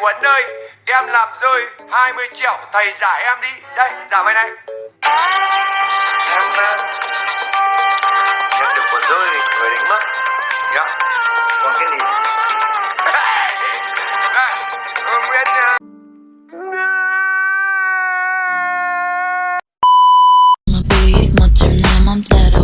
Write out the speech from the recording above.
Huấn ơi, em làm rơi 20 triệu, thầy giả em đi. Đây, giả mày này. Em ờ, em nhận được của rơi người đánh mất. Dạ. Còn cái gì? Này, ừ, Nguyễn ờ, My beat 멋진 내